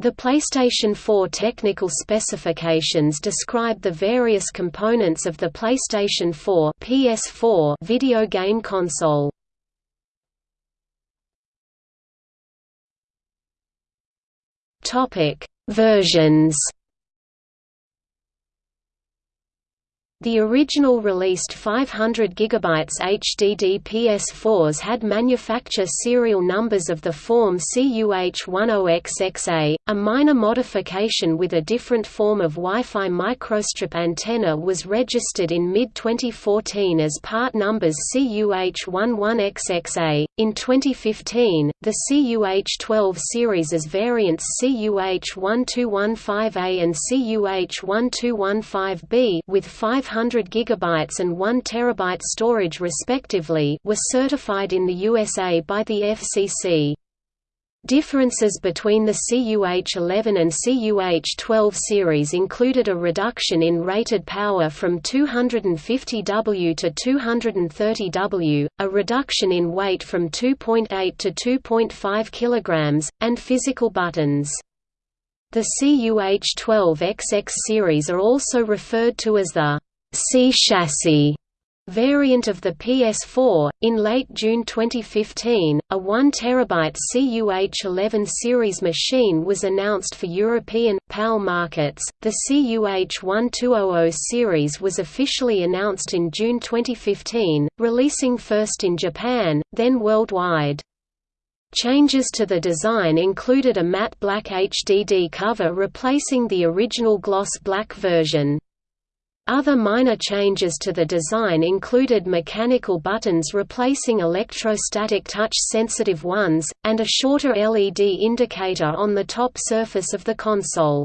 The PlayStation 4 technical specifications describe the various components of the PlayStation 4 PS4 video game console. Topic: Versions The original released 500 GB HDD PS4s had manufacture serial numbers of the form CUH10XXA. A minor modification with a different form of Wi-Fi microstrip antenna was registered in mid-2014 as part numbers CUH11XXA. In 2015, the CUH12 series as variants CUH1215A and CUH1215B with 5 500 GB and 1 TB storage respectively were certified in the USA by the FCC. Differences between the CUH-11 and CUH-12 series included a reduction in rated power from 250 W to 230 W, a reduction in weight from 2.8 to 2.5 kg, and physical buttons. The CUH-12XX series are also referred to as the C chassis variant of the PS4. In late June 2015, a 1 TB CUH11 series machine was announced for European PAL markets. The CUH1200 series was officially announced in June 2015, releasing first in Japan, then worldwide. Changes to the design included a matte black HDD cover replacing the original gloss black version. Other minor changes to the design included mechanical buttons replacing electrostatic touch-sensitive ones, and a shorter LED indicator on the top surface of the console.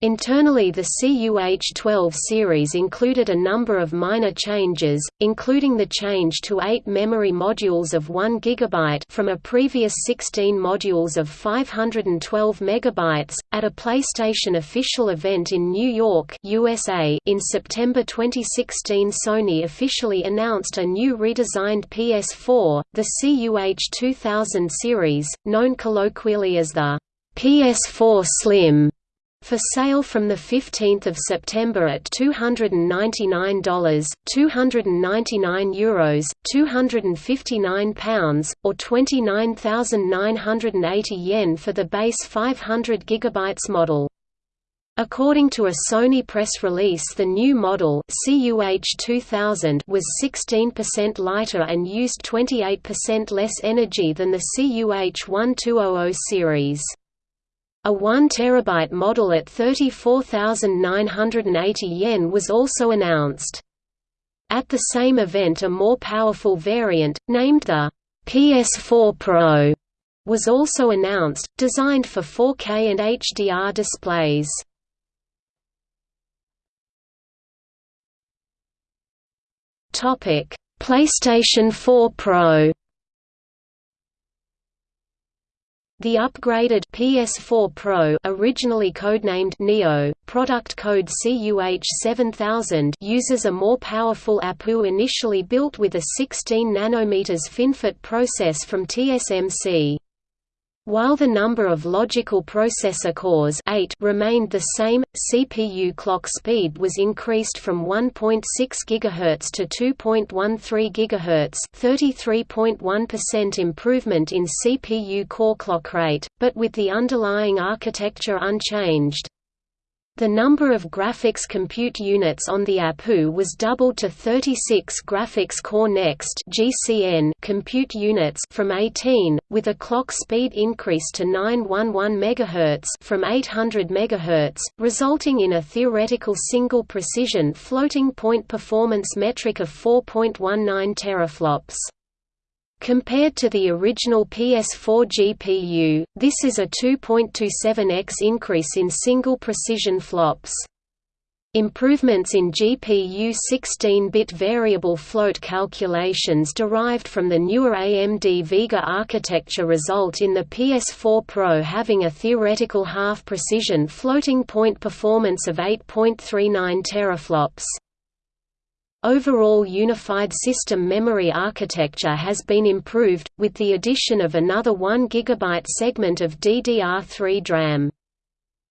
Internally the CUH-12 series included a number of minor changes, including the change to 8 memory modules of 1 GB from a previous 16 modules of 512 MB. At a PlayStation official event in New York, USA, in September 2016 Sony officially announced a new redesigned PS4, the CUH-2000 series, known colloquially as the PS4 Slim for sale from 15 September at $299, €299 Euros, £259, or 29,980 yen for the base 500 GB model. According to a Sony press release the new model CUH-2000 was 16% lighter and used 28% less energy than the CUH-1200 series. A 1 TB model at 34,980 yen was also announced. At the same event a more powerful variant, named the PS4 Pro, was also announced, designed for 4K and HDR displays. PlayStation 4 Pro The upgraded PS4 Pro originally codenamed Neo, product code CUH7000 uses a more powerful APU initially built with a 16 nm FinFET process from TSMC. While the number of logical processor cores 8 remained the same, CPU clock speed was increased from 1.6 GHz to 2.13 GHz 33.1% improvement in CPU core clock rate, but with the underlying architecture unchanged. The number of graphics compute units on the APU was doubled to 36 Graphics Core Next (GCN) compute units from 18, with a clock speed increase to 911 MHz from 800 MHz, resulting in a theoretical single precision floating point performance metric of 4.19 teraflops. Compared to the original PS4 GPU, this is a 2.27x increase in single precision flops. Improvements in GPU 16-bit variable float calculations derived from the newer AMD Vega architecture result in the PS4 Pro having a theoretical half-precision floating point performance of 8.39 teraflops. Overall unified system memory architecture has been improved, with the addition of another 1 GB segment of DDR3 DRAM.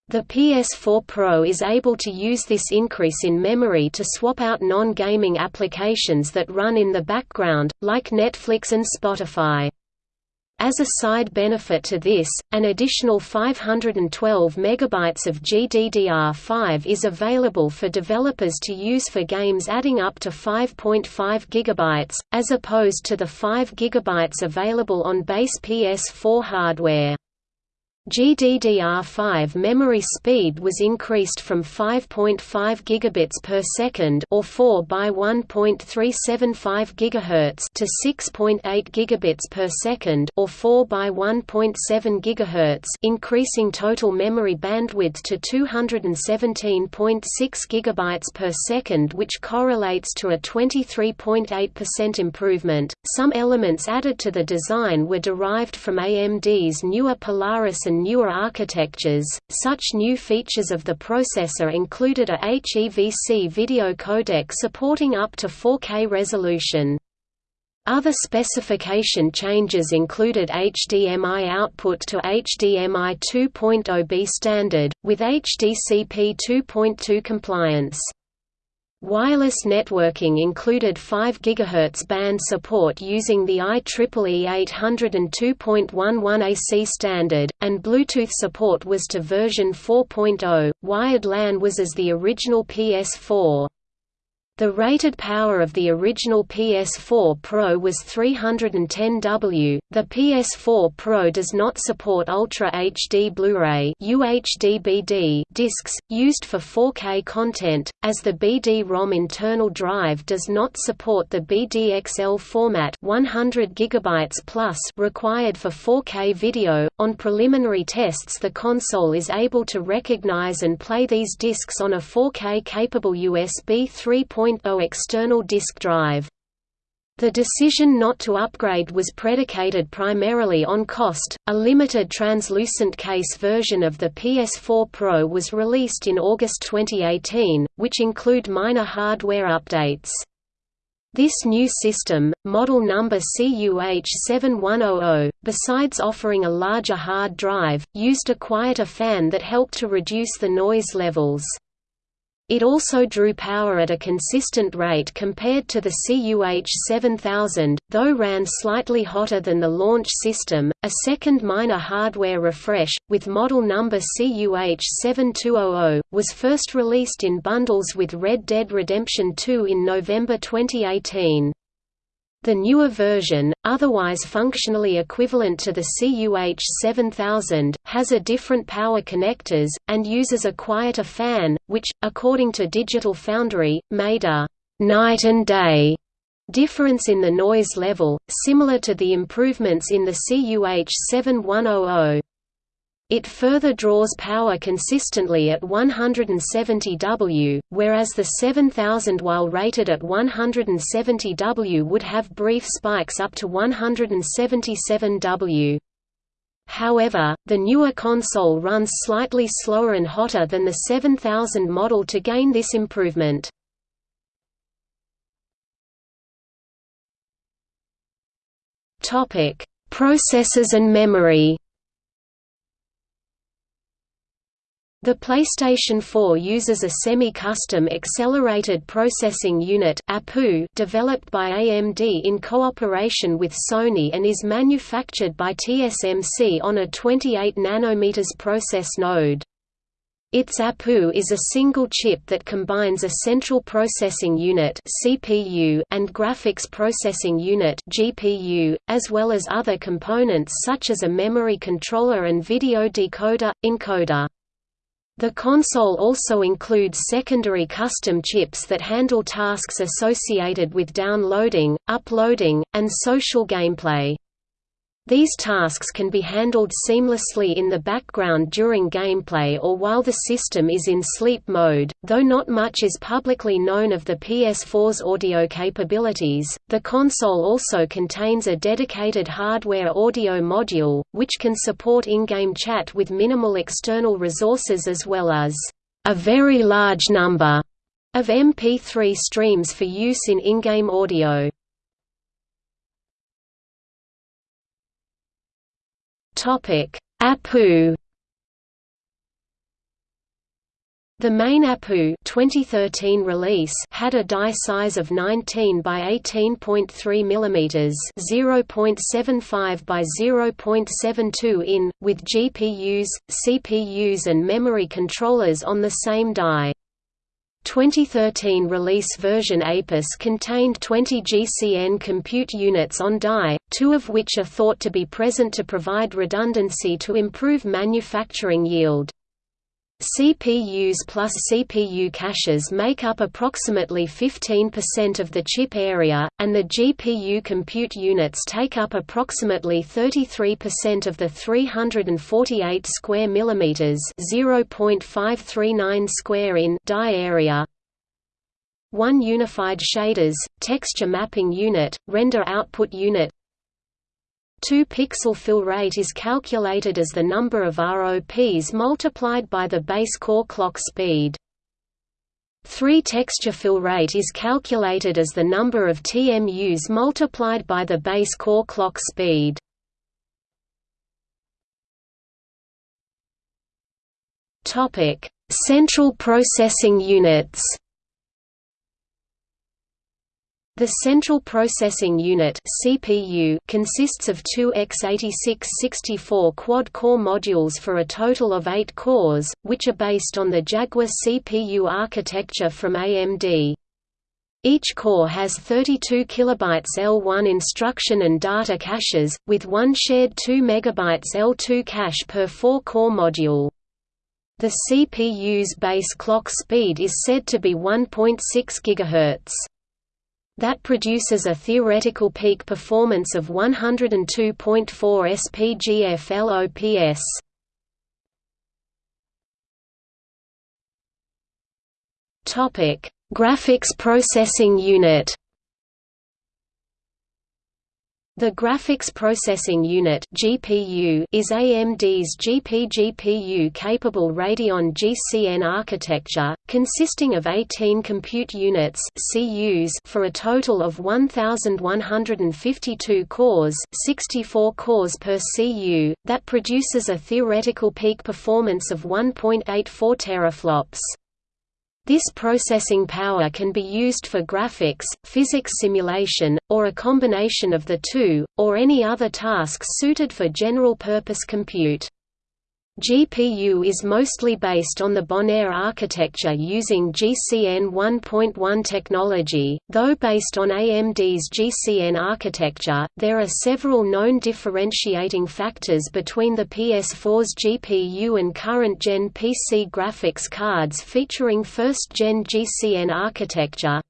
The PS4 Pro is able to use this increase in memory to swap out non-gaming applications that run in the background, like Netflix and Spotify. As a side benefit to this, an additional 512 MB of GDDR5 is available for developers to use for games adding up to 5.5 GB, as opposed to the 5 GB available on base PS4 hardware. GDDR5 memory speed was increased from 5.5 gigabits per second or 4 by 1.375 gigahertz to 6.8 gigabits per second or 4 by 1.7 gigahertz, increasing total memory bandwidth to 217.6 gigabytes per second, which correlates to a 23.8% improvement. Some elements added to the design were derived from AMD's newer Polaris and newer architectures. Such new features of the processor included a HEVC video codec supporting up to 4K resolution. Other specification changes included HDMI output to HDMI 2.0b standard, with HDCP 2.2 compliance. Wireless networking included 5 GHz band support using the IEEE 802.11 AC standard, and Bluetooth support was to version 4.0. Wired LAN was as the original PS4. The rated power of the original PS4 Pro was 310 W. The PS4 Pro does not support Ultra HD Blu-ray discs used for 4K content, as the BD-ROM internal drive does not support the BDXL format 100 GB plus required for 4K video. On preliminary tests, the console is able to recognize and play these discs on a 4K capable USB 3. 2.0 external disk drive. The decision not to upgrade was predicated primarily on cost. A limited translucent case version of the PS4 Pro was released in August 2018, which include minor hardware updates. This new system, model number CUH7100, besides offering a larger hard drive, used a quieter fan that helped to reduce the noise levels. It also drew power at a consistent rate compared to the CUH-7000, though ran slightly hotter than the launch system. A second minor hardware refresh, with model number CUH-7200, was first released in bundles with Red Dead Redemption 2 in November 2018. The newer version, otherwise functionally equivalent to the CUH 7000, has a different power connectors, and uses a quieter fan, which, according to Digital Foundry, made a «night and day» difference in the noise level, similar to the improvements in the CUH 7100. It further draws power consistently at 170 W, whereas the 7000 while rated at 170 W would have brief spikes up to 177 W. However, the newer console runs slightly slower and hotter than the 7000 model to gain this improvement. Processors and memory The PlayStation 4 uses a semi-custom Accelerated Processing Unit developed by AMD in cooperation with Sony and is manufactured by TSMC on a 28 nm process node. Its APU is a single chip that combines a central processing unit (CPU) and graphics processing unit (GPU), as well as other components such as a memory controller and video decoder encoder. The console also includes secondary custom chips that handle tasks associated with downloading, uploading, and social gameplay. These tasks can be handled seamlessly in the background during gameplay or while the system is in sleep mode. Though not much is publicly known of the PS4's audio capabilities, the console also contains a dedicated hardware audio module, which can support in-game chat with minimal external resources as well as a very large number of MP3 streams for use in in-game audio. Topic: APU The main APU 2013 release had a die size of 19 by 18.3 mm, 0.75 by 0.72 in, with GPUs, CPUs and memory controllers on the same die. 2013 release version APUS contained 20 GCN compute units on die, two of which are thought to be present to provide redundancy to improve manufacturing yield. CPUs plus CPU caches make up approximately 15% of the chip area, and the GPU compute units take up approximately 33% of the 348 square millimeters (0.539 square in) die area. One unified shaders, texture mapping unit, render output unit, 2-pixel fill rate is calculated as the number of ROPs multiplied by the base core clock speed. 3 texture fill rate is calculated as the number of TMUs multiplied by the base core clock speed. Topic: Central processing units. The Central Processing Unit (CPU) consists of two x86-64 quad-core modules for a total of 8 cores, which are based on the Jaguar CPU architecture from AMD. Each core has 32 kilobytes L1 instruction and data caches, with one shared 2 megabytes L2 cache per 4-core module. The CPU's base clock speed is said to be 1.6 GHz that produces a theoretical peak performance of 102.4 SP GFLOPS. Graphics Processing Unit the Graphics Processing Unit (GPU) is AMD's GPGPU-capable Radeon GCN architecture, consisting of 18 compute units (CUs) for a total of 1152 cores, 64 cores per CU, that produces a theoretical peak performance of 1.84 teraflops. This processing power can be used for graphics, physics simulation, or a combination of the two, or any other tasks suited for general-purpose compute. GPU is mostly based on the Bonaire architecture using GCN 1.1 technology, though based on AMD's GCN architecture, there are several known differentiating factors between the PS4's GPU and current-gen PC graphics cards featuring first-gen GCN architecture,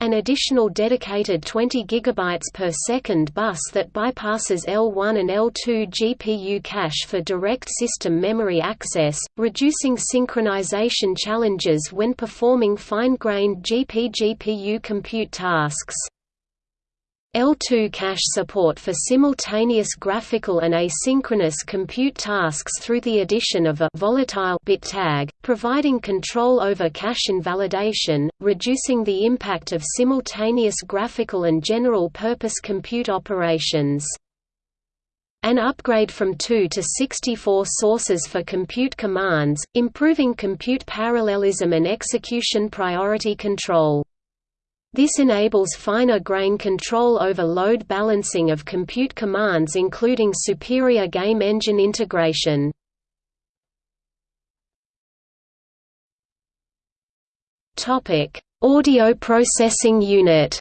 an additional dedicated 20 GB per second bus that bypasses L1 and L2 GPU cache for direct system memory access, reducing synchronization challenges when performing fine-grained GP-GPU compute tasks. L2 cache support for simultaneous graphical and asynchronous compute tasks through the addition of a volatile bit tag, providing control over cache invalidation, reducing the impact of simultaneous graphical and general-purpose compute operations. An upgrade from 2 to 64 sources for compute commands, improving compute parallelism and execution priority control. This enables finer grain control over load balancing of compute commands including superior game engine integration. Audio processing unit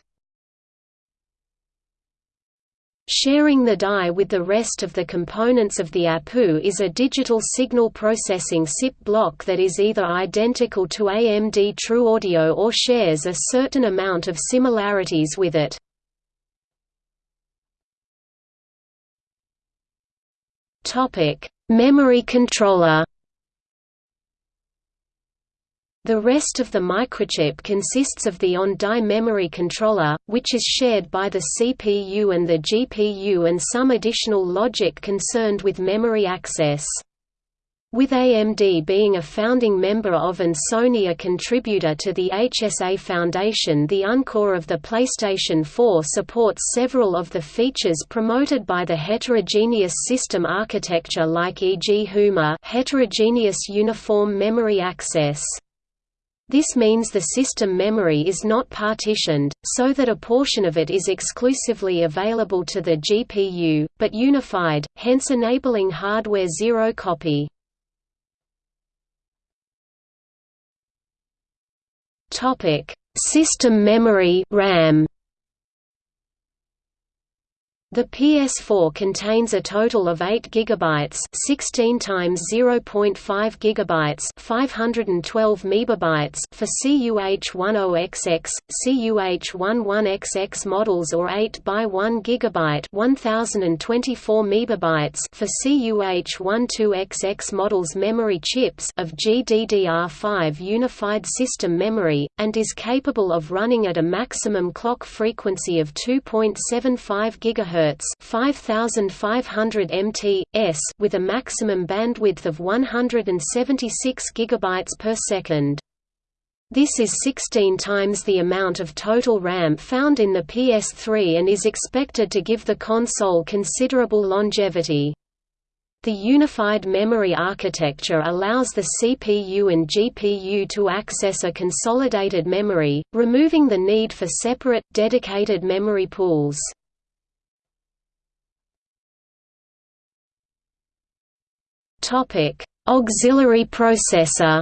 Sharing the die with the rest of the components of the APU is a digital signal processing SIP block that is either identical to AMD TrueAudio or shares a certain amount of similarities with it. Memory controller the rest of the microchip consists of the on-die memory controller, which is shared by the CPU and the GPU and some additional logic concerned with memory access. With AMD being a founding member of and Sony a contributor to the HSA Foundation the Encore of the PlayStation 4 supports several of the features promoted by the heterogeneous system architecture like e.g. HUMA heterogeneous uniform memory access. This means the system memory is not partitioned, so that a portion of it is exclusively available to the GPU, but unified, hence enabling hardware zero copy. Topic: System memory (RAM). The PS4 contains a total of 8 GB 16 times 0.5 GB 512 MB for CUH-10XX, CUH-11XX models or 8 by 1 GB 1024 MB for CUH-12XX models memory chips of GDDR5 unified system memory, and is capable of running at a maximum clock frequency of 2.75 GHz MHz 5500 mt/s with a maximum bandwidth of 176 GB per second. This is 16 times the amount of total RAM found in the PS3 and is expected to give the console considerable longevity. The unified memory architecture allows the CPU and GPU to access a consolidated memory, removing the need for separate, dedicated memory pools. Topic: Auxiliary processor.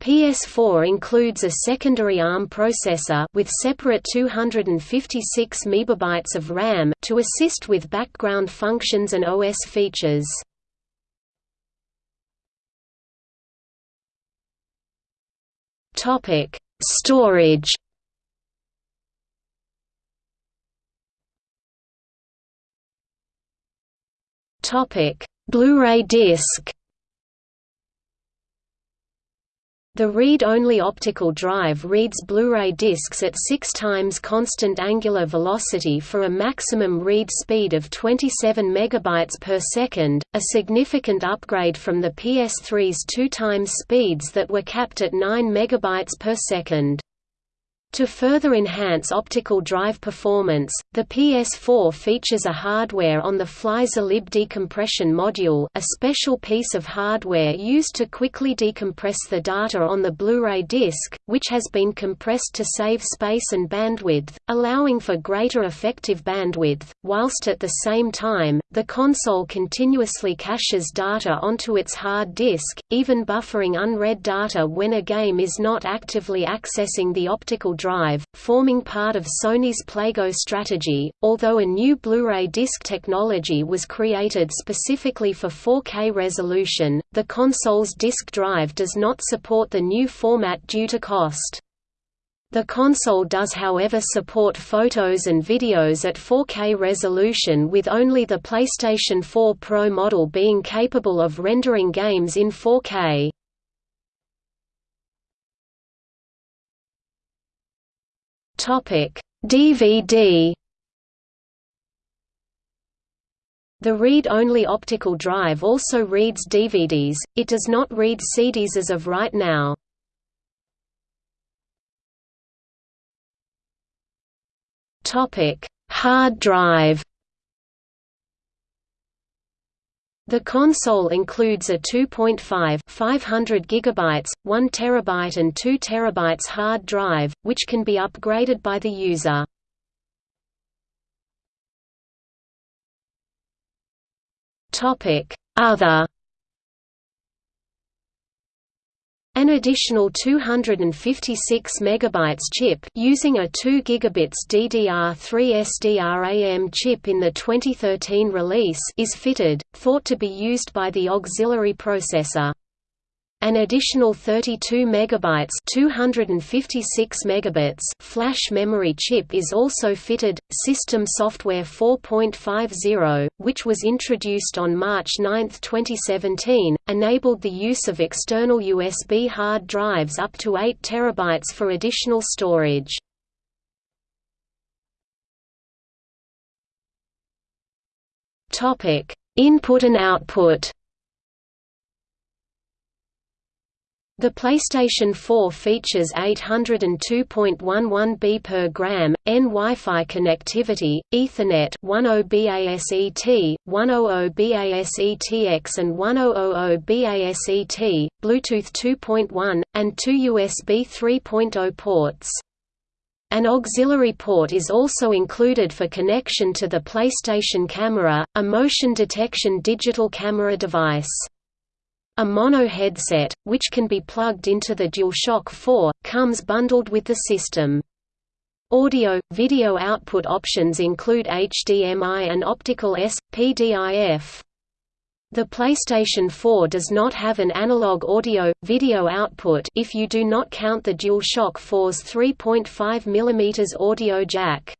PS4 includes a secondary ARM processor with separate 256 MB of RAM to assist with background functions and OS features. Topic: Storage Blu-ray disc. The read-only optical drive reads Blu-ray discs at 6 times constant angular velocity for a maximum read speed of 27 megabytes per second, a significant upgrade from the PS3's 2 times speeds that were capped at 9 megabytes per second. To further enhance optical drive performance, the PS4 features a hardware-on-the-fly ZLib decompression module a special piece of hardware used to quickly decompress the data on the Blu-ray disc, which has been compressed to save space and bandwidth, allowing for greater effective bandwidth, whilst at the same time, the console continuously caches data onto its hard disk, even buffering unread data when a game is not actively accessing the optical drive, forming part of Sony's PlayGo strategy. Although a new Blu-ray disc technology was created specifically for 4K resolution, the console's disk drive does not support the new format due to cost. The console does however support photos and videos at 4K resolution with only the PlayStation 4 Pro model being capable of rendering games in 4K. DVD The read-only optical drive also reads DVDs, it does not read CDs as of right now. Hard drive The console includes a 2.5 500 GB, 1 TB and 2 TB hard drive, which can be upgraded by the user. Other An additional 256 MB chip using a 2 gigabits DDR3 SDRAM chip in the 2013 release is fitted, thought to be used by the auxiliary processor. An additional 32 megabytes 256 megabits flash memory chip is also fitted. System Software 4.50, which was introduced on March 9, 2017, enabled the use of external USB hard drives up to 8 terabytes for additional storage. Input and output The PlayStation 4 features 802.11b per gram, N Wi-Fi connectivity, Ethernet 10BASET, 100BASETX and 1000BASET, Bluetooth 2.1, and two USB 3.0 ports. An auxiliary port is also included for connection to the PlayStation Camera, a motion detection digital camera device. A mono headset, which can be plugged into the DualShock 4, comes bundled with the system. Audio, video output options include HDMI and optical S, PDIF. The PlayStation 4 does not have an analog audio, video output if you do not count the DualShock 4's 3.5 mm audio jack.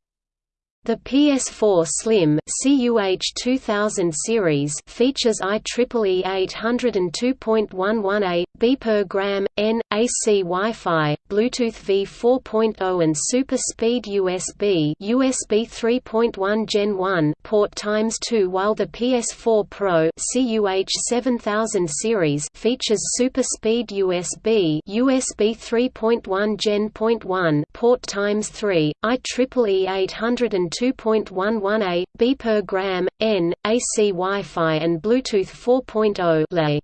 The PS4 Slim CUH 2000 series features IEEE 802.11a, B per gram, N, AC Wi-Fi, Bluetooth V4.0 and Super Speed USB USB 3.1 Gen 1 port times 2 while the PS4 Pro CUH 7000 series features Super Speed USB USB 3.1 Gen 1 port times 3, IEEE 802 2.11a, B per gram, N, AC Wi-Fi and Bluetooth 4.0 lay.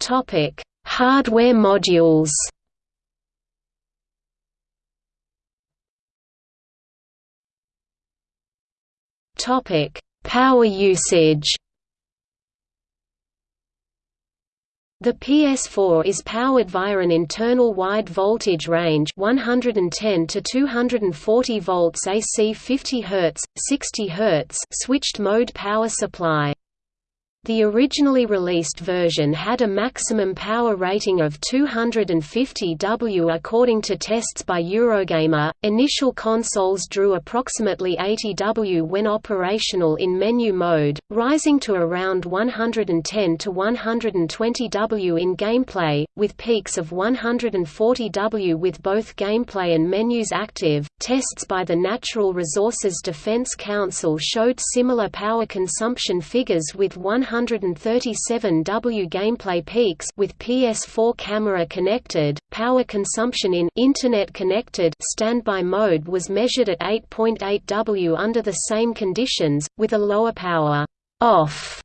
Topic: Hardware modules. Topic: Power usage. The PS4 is powered via an internal wide voltage range 110 to 240 volts AC 50 Hz, 60 Hz switched mode power supply. The originally released version had a maximum power rating of 250 W according to tests by Eurogamer. Initial consoles drew approximately 80 W when operational in menu mode, rising to around 110 to 120 W in gameplay, with peaks of 140 W with both gameplay and menus active. Tests by the Natural Resources Defense Council showed similar power consumption figures with 100 137 W gameplay peaks with PS4 camera connected. Power consumption in internet connected standby mode was measured at 8.8 W under the same conditions with a lower power off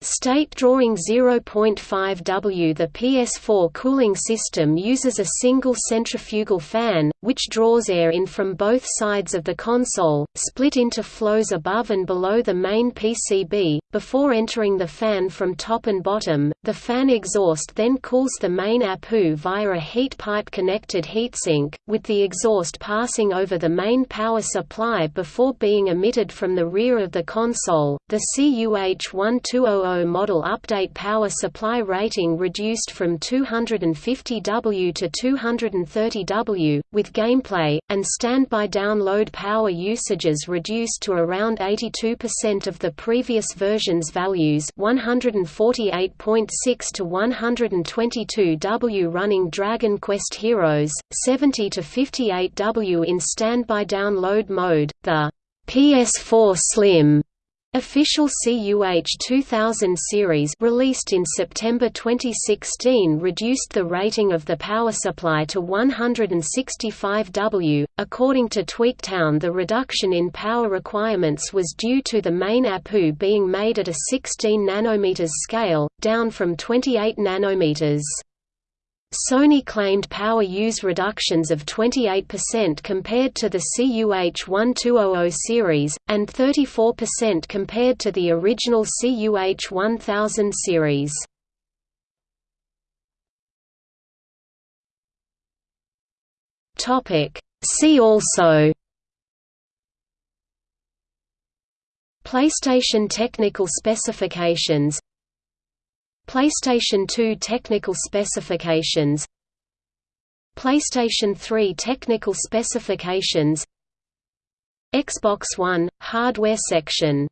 State drawing 0.5 W The PS4 cooling system uses a single centrifugal fan, which draws air in from both sides of the console, split into flows above and below the main PCB, before entering the fan from top and bottom. The fan exhaust then cools the main APU via a heat pipe connected heatsink, with the exhaust passing over the main power supply before being emitted from the rear of the console. The CUH-1200 model update power supply rating reduced from 250 W to 230 W, with gameplay, and standby download power usages reduced to around 82% of the previous version's values 148.6 to 122 W running Dragon Quest Heroes, 70 to 58 W in standby download mode. The PS4 Slim Official CUH 2000 series released in September 2016 reduced the rating of the power supply to 165 W. According to Tweaktown, the reduction in power requirements was due to the main APU being made at a 16 nanometers scale, down from 28 nanometers. Sony claimed power use reductions of 28% compared to the CUH-1200 series, and 34% compared to the original CUH-1000 series. See also PlayStation technical specifications PlayStation 2 technical specifications PlayStation 3 technical specifications Xbox One – hardware section